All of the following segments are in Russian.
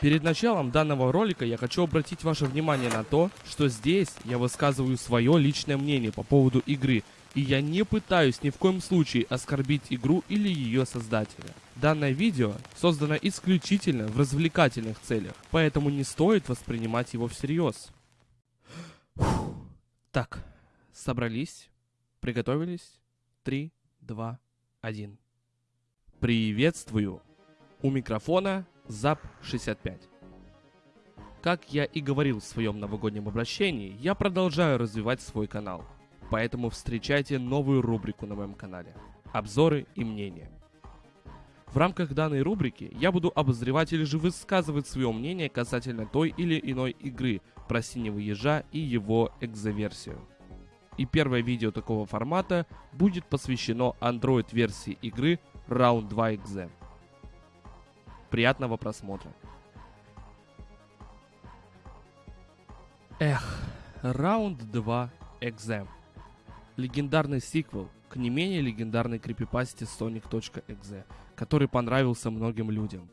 Перед началом данного ролика я хочу обратить ваше внимание на то, что здесь я высказываю свое личное мнение по поводу игры, и я не пытаюсь ни в коем случае оскорбить игру или ее создателя. Данное видео создано исключительно в развлекательных целях, поэтому не стоит воспринимать его всерьез. Так, собрались, приготовились, 3, 2, 1. Приветствую! У микрофона ЗАП-65. Как я и говорил в своем новогоднем обращении, я продолжаю развивать свой канал. Поэтому встречайте новую рубрику на моем канале – обзоры и мнения. В рамках данной рубрики я буду обозревать или же высказывать свое мнение касательно той или иной игры про синего ежа и его экзоверсию. И первое видео такого формата будет посвящено Android-версии игры Round 2 Exe. Приятного просмотра. Эх, Round 2 Exe. Легендарный сиквел к не менее легендарной крипипасте Sonic.exe, который понравился многим людям.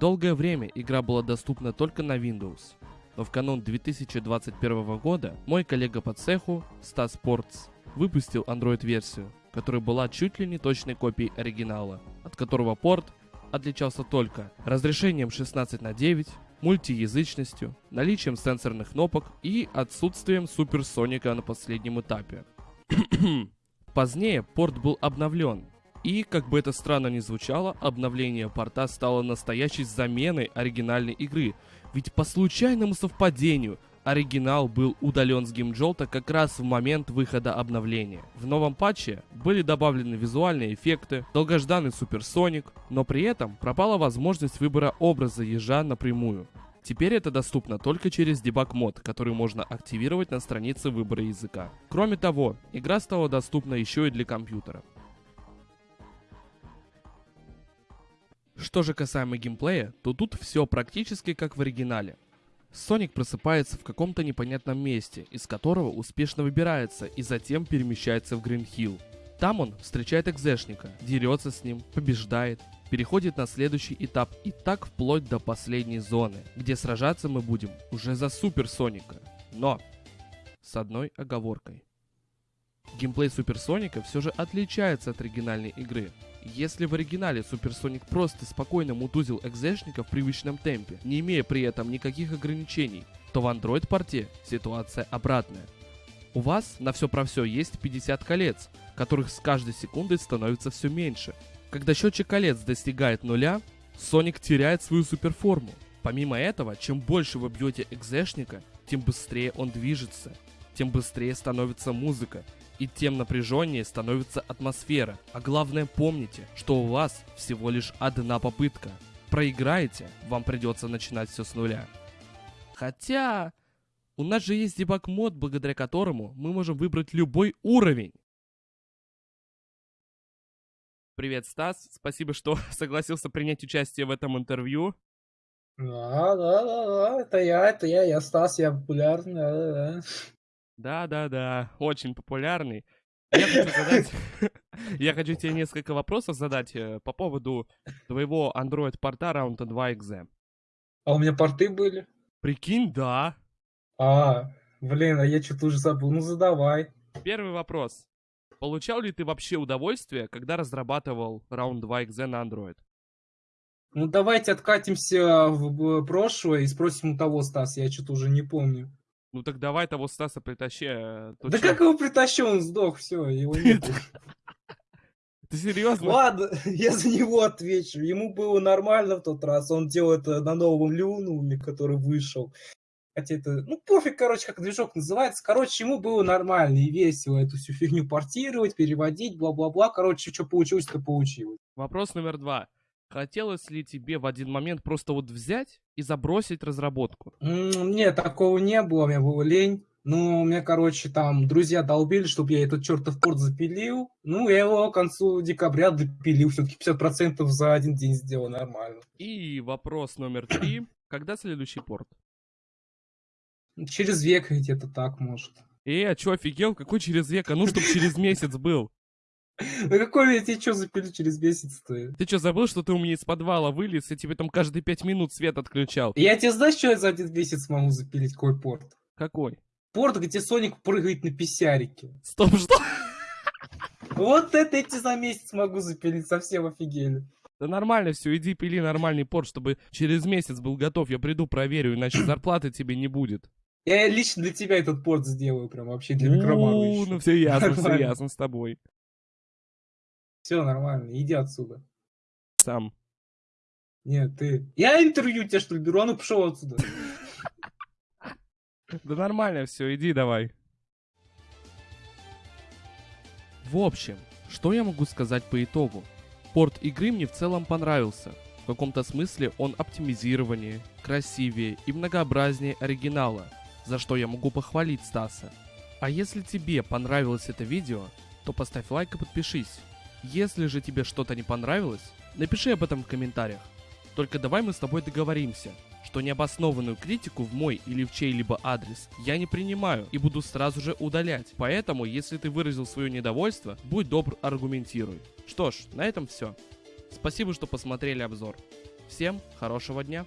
Долгое время игра была доступна только на Windows, но в канун 2021 года мой коллега по цеху, Stas Sports, выпустил Android-версию, которая была чуть ли не точной копией оригинала, от которого порт отличался только разрешением 16 на 9, мультиязычностью, наличием сенсорных кнопок и отсутствием суперсоника на последнем этапе. Позднее порт был обновлен, и, как бы это странно ни звучало, обновление порта стало настоящей заменой оригинальной игры, ведь по случайному совпадению оригинал был удален с геймджолта как раз в момент выхода обновления. В новом патче были добавлены визуальные эффекты, долгожданный суперсоник, но при этом пропала возможность выбора образа ежа напрямую. Теперь это доступно только через дебаг мод, который можно активировать на странице выбора языка. Кроме того, игра стала доступна еще и для компьютера. Что же касаемо геймплея, то тут все практически как в оригинале. Соник просыпается в каком-то непонятном месте, из которого успешно выбирается и затем перемещается в Гринхилл. Там он встречает экзешника, дерется с ним, побеждает, переходит на следующий этап и так вплоть до последней зоны, где сражаться мы будем уже за Супер Соника. Но с одной оговоркой. Геймплей Супер Соника все же отличается от оригинальной игры. Если в оригинале Суперсоник просто спокойно мутузил экзешника в привычном темпе, не имея при этом никаких ограничений, то в Android порте ситуация обратная. У вас на все про все есть 50 колец, которых с каждой секундой становится все меньше. Когда счетчик колец достигает нуля, Соник теряет свою суперформу. Помимо этого, чем больше вы бьете экзешника, тем быстрее он движется, тем быстрее становится музыка, и тем напряженнее становится атмосфера. А главное помните, что у вас всего лишь одна попытка. Проиграете, вам придется начинать все с нуля. Хотя, у нас же есть дебаг мод, благодаря которому мы можем выбрать любой уровень. Привет, Стас. Спасибо, что согласился принять участие в этом интервью. Да, да, да, да, это я, это я, я Стас, я популярный, да, да, да. Да-да-да, очень популярный. Я хочу задать... Я хочу тебе несколько вопросов задать э, по поводу твоего Android-порта Round 2 Exe. А у меня порты были? Прикинь, да. А, блин, а я что-то уже забыл. Ну, задавай. Первый вопрос. Получал ли ты вообще удовольствие, когда разрабатывал Round 2 Exe на Android? Ну, давайте откатимся в прошлое и спросим у того Стас, я что-то уже не помню. Ну так давай того Стаса притащи. э, Да чё? как его притащил, он сдох, все, его нет. Ты серьезно? Ладно, я за него отвечу. Ему было нормально в тот раз. Он делал это на новом Люнуме, который вышел. Хотя это, ну пофиг, короче, как движок называется. Короче, ему было нормально и весело эту всю фигню портировать, переводить, бла-бла-бла. Короче, что получилось, то получилось. Вопрос номер два. Хотелось ли тебе в один момент просто вот взять и забросить разработку? Нет, такого не было, мне было лень. Ну, у меня, короче, там друзья долбили, чтобы я этот чертов порт запилил. Ну, я его к концу декабря допилил. Все-таки 50% за один день сделал нормально. И вопрос номер три. Когда следующий порт? Через век где-то так, может. Э, а чё, офигел? Какой через век? А ну, чтоб через месяц был. Ну какой я тебе что запилю через месяц-то? Ты что, забыл, что ты у меня из подвала вылез, и тебе там каждые пять минут свет отключал? Я тебе знаешь, что я за один месяц могу запилить? Какой порт? Какой? Порт, где Соник прыгает на писярике. Стоп, что? Вот это я тебе за месяц могу запилить, совсем офигели. Да нормально все, иди пили нормальный порт, чтобы через месяц был готов. Я приду, проверю, иначе зарплаты тебе не будет. Я лично для тебя этот порт сделаю, прям вообще для микромана. Ну все ясно, все ясно с тобой. Все нормально, иди отсюда. Сам. Нет, ты. Я интервью тебя что ли беру, а ну пошел отсюда. Да нормально все, иди давай. В общем, что я могу сказать по итогу? Порт игры мне в целом понравился. В каком-то смысле он оптимизированнее, красивее и многообразнее оригинала, за что я могу похвалить Стаса. А если тебе понравилось это видео, то поставь лайк и подпишись. Если же тебе что-то не понравилось, напиши об этом в комментариях. Только давай мы с тобой договоримся, что необоснованную критику в мой или в чей-либо адрес я не принимаю и буду сразу же удалять. Поэтому, если ты выразил свое недовольство, будь добр, аргументируй. Что ж, на этом все. Спасибо, что посмотрели обзор. Всем хорошего дня.